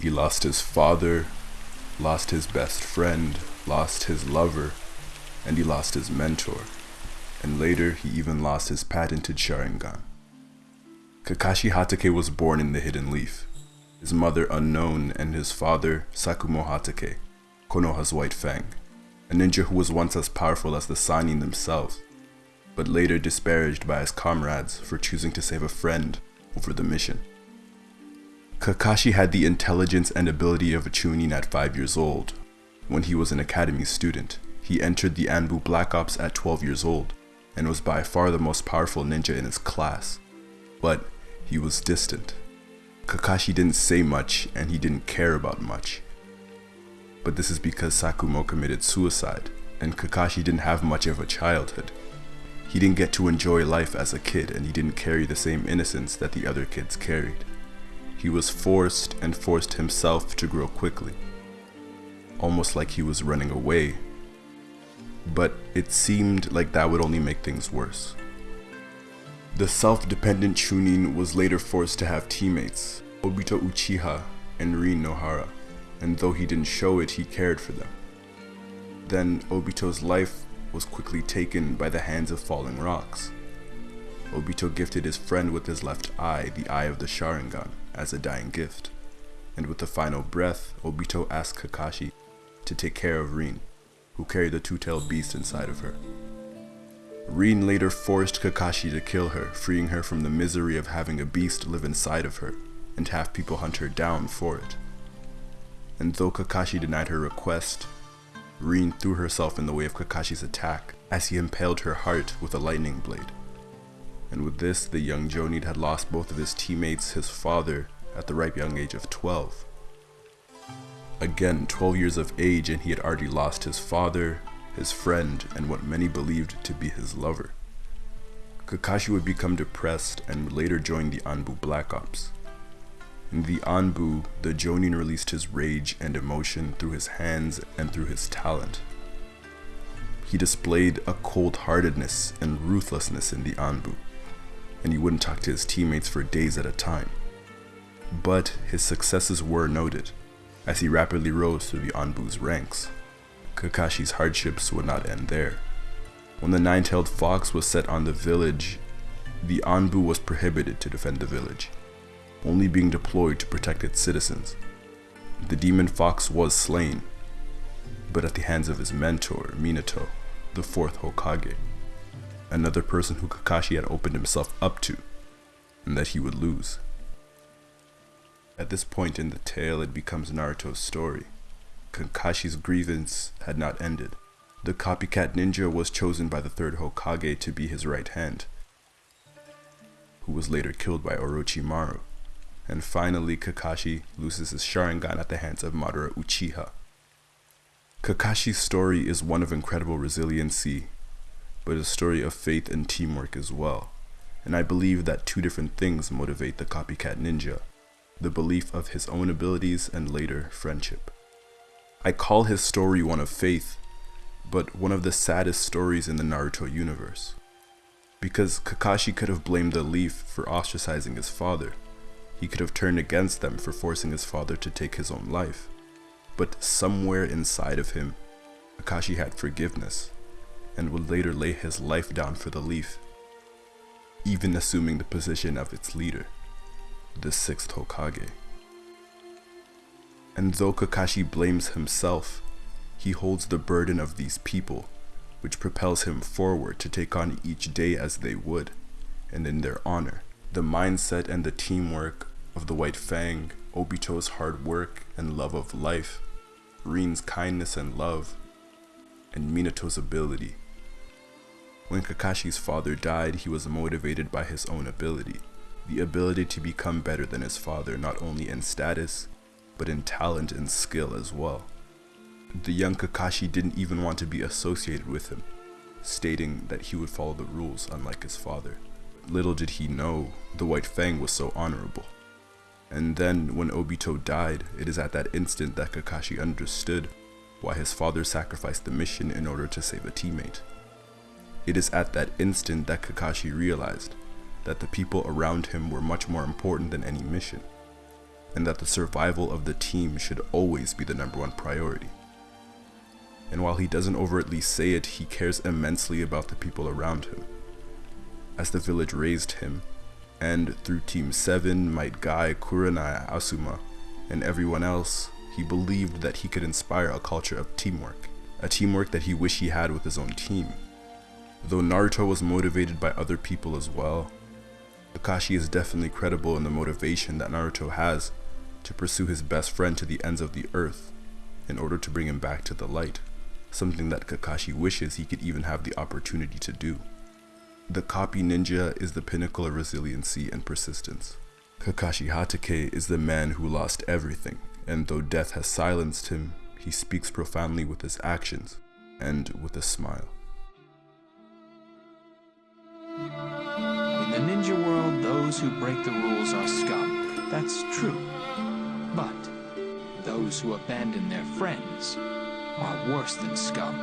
He lost his father, lost his best friend, lost his lover, and he lost his mentor. And later, he even lost his patented Sharingan. Kakashi Hatake was born in the Hidden Leaf. His mother unknown and his father Sakumo Hatake, Konoha's White Fang, a ninja who was once as powerful as the Sannin themselves, but later disparaged by his comrades for choosing to save a friend over the mission. Kakashi had the intelligence and ability of a Chunin at 5 years old. When he was an academy student, he entered the Anbu Black Ops at 12 years old, and was by far the most powerful ninja in his class. But he was distant. Kakashi didn't say much and he didn't care about much. But this is because Sakumo committed suicide, and Kakashi didn't have much of a childhood. He didn't get to enjoy life as a kid and he didn't carry the same innocence that the other kids carried. He was forced and forced himself to grow quickly. Almost like he was running away. But it seemed like that would only make things worse. The self-dependent Chunin was later forced to have teammates, Obito Uchiha and Rin Nohara, and though he didn't show it, he cared for them. Then Obito's life was quickly taken by the hands of falling rocks. Obito gifted his friend with his left eye, the eye of the Sharingan, as a dying gift. And with the final breath, Obito asked Kakashi to take care of Rin, who carried the two-tailed beast inside of her. Rin later forced Kakashi to kill her, freeing her from the misery of having a beast live inside of her, and have people hunt her down for it. And though Kakashi denied her request, Rin threw herself in the way of Kakashi's attack as he impaled her heart with a lightning blade. And with this, the young Jonin had lost both of his teammates, his father, at the ripe young age of 12. Again, 12 years of age and he had already lost his father, his friend, and what many believed to be his lover. Kakashi would become depressed and would later join the Anbu Black Ops. In the Anbu, the Jonin released his rage and emotion through his hands and through his talent. He displayed a cold-heartedness and ruthlessness in the Anbu, and he wouldn't talk to his teammates for days at a time. But his successes were noted, as he rapidly rose through the Anbu's ranks. Kakashi's hardships would not end there. When the nine-tailed fox was set on the village, the Anbu was prohibited to defend the village only being deployed to protect its citizens. The demon fox was slain, but at the hands of his mentor, Minato, the fourth Hokage, another person who Kakashi had opened himself up to, and that he would lose. At this point in the tale, it becomes Naruto's story. Kakashi's grievance had not ended. The copycat ninja was chosen by the third Hokage to be his right hand, who was later killed by Orochimaru and finally Kakashi loses his Sharingan at the hands of Madara Uchiha. Kakashi's story is one of incredible resiliency, but a story of faith and teamwork as well. And I believe that two different things motivate the copycat ninja, the belief of his own abilities and later friendship. I call his story one of faith, but one of the saddest stories in the Naruto universe. Because Kakashi could have blamed the leaf for ostracizing his father, he could have turned against them for forcing his father to take his own life. But somewhere inside of him, Kakashi had forgiveness, and would later lay his life down for the leaf, even assuming the position of its leader, the sixth Hokage. And though Kakashi blames himself, he holds the burden of these people, which propels him forward to take on each day as they would, and in their honor. The mindset and the teamwork of the White Fang, Obito's hard work and love of life, Rin's kindness and love, and Minato's ability. When Kakashi's father died, he was motivated by his own ability, the ability to become better than his father not only in status, but in talent and skill as well. The young Kakashi didn't even want to be associated with him, stating that he would follow the rules unlike his father. Little did he know, the White Fang was so honorable. And then, when Obito died, it is at that instant that Kakashi understood why his father sacrificed the mission in order to save a teammate. It is at that instant that Kakashi realized that the people around him were much more important than any mission. and that the survival of the team should always be the number one priority. And while he doesn't overtly say it, he cares immensely about the people around him. As the village raised him, and through Team 7, Might Guy, Kurenai, Asuma, and everyone else, he believed that he could inspire a culture of teamwork, a teamwork that he wished he had with his own team. Though Naruto was motivated by other people as well, Kakashi is definitely credible in the motivation that Naruto has to pursue his best friend to the ends of the earth in order to bring him back to the light, something that Kakashi wishes he could even have the opportunity to do. The copy ninja is the pinnacle of resiliency and persistence. Kakashi Hatake is the man who lost everything, and though death has silenced him, he speaks profoundly with his actions and with a smile. In the ninja world, those who break the rules are scum. That's true. But those who abandon their friends are worse than scum.